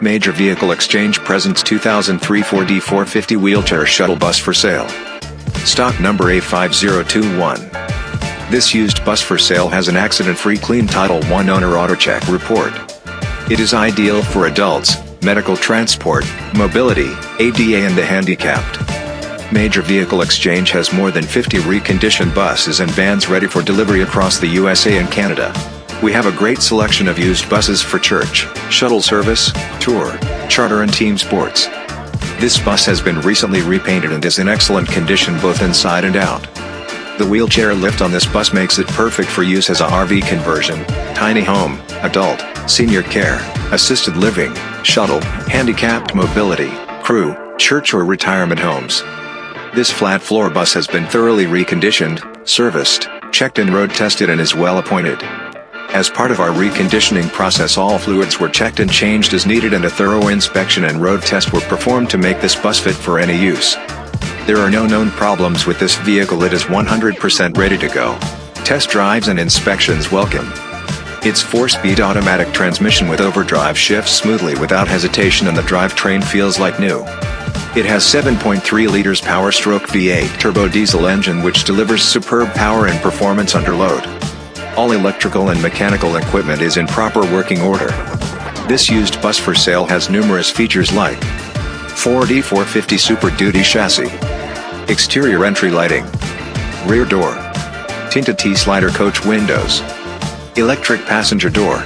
Major Vehicle Exchange presents 2003 Ford E450 wheelchair shuttle bus for sale. Stock number A5021. This used bus for sale has an accident-free clean Title I owner auto check report. It is ideal for adults, medical transport, mobility, ADA and the handicapped. Major Vehicle Exchange has more than 50 reconditioned buses and vans ready for delivery across the USA and Canada. We have a great selection of used buses for church, shuttle service, tour, charter and team sports. This bus has been recently repainted and is in excellent condition both inside and out. The wheelchair lift on this bus makes it perfect for use as a RV conversion, tiny home, adult, senior care, assisted living, shuttle, handicapped mobility, crew, church or retirement homes. This flat floor bus has been thoroughly reconditioned, serviced, checked and road tested and is well appointed. As part of our reconditioning process all fluids were checked and changed as needed and a thorough inspection and road test were performed to make this bus fit for any use. There are no known problems with this vehicle it is 100% ready to go. Test drives and inspections welcome. Its 4-speed automatic transmission with overdrive shifts smoothly without hesitation and the drivetrain feels like new. It has 7.3 liters power stroke V8 turbo diesel engine which delivers superb power and performance under load. All electrical and mechanical equipment is in proper working order. This used bus for sale has numerous features like Ford E450 Super Duty chassis, exterior entry lighting, rear door, tinted T-slider coach windows, electric passenger door,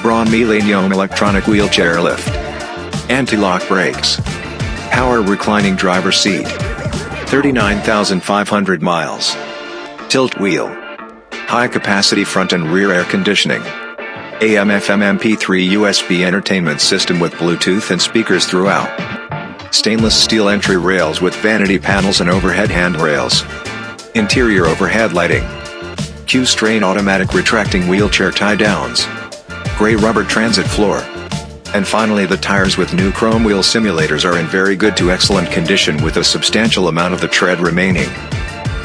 Braun Millennium electronic wheelchair lift, anti-lock brakes, power reclining driver seat, 39,500 miles, tilt wheel, high capacity front and rear air conditioning, AM FM MP3 USB entertainment system with Bluetooth and speakers throughout, stainless steel entry rails with vanity panels and overhead handrails, interior overhead lighting, Q'Straint automatic retracting wheelchair tie downs, gray rubber transit floor, and finally the tires with new chrome wheel simulators are in very good to excellent condition with a substantial amount of the tread remaining.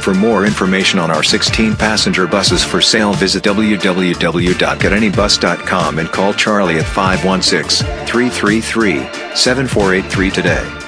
For more information on our 16 passenger buses for sale visit www.getanybus.com and call Charlie at 516-333-7483 today.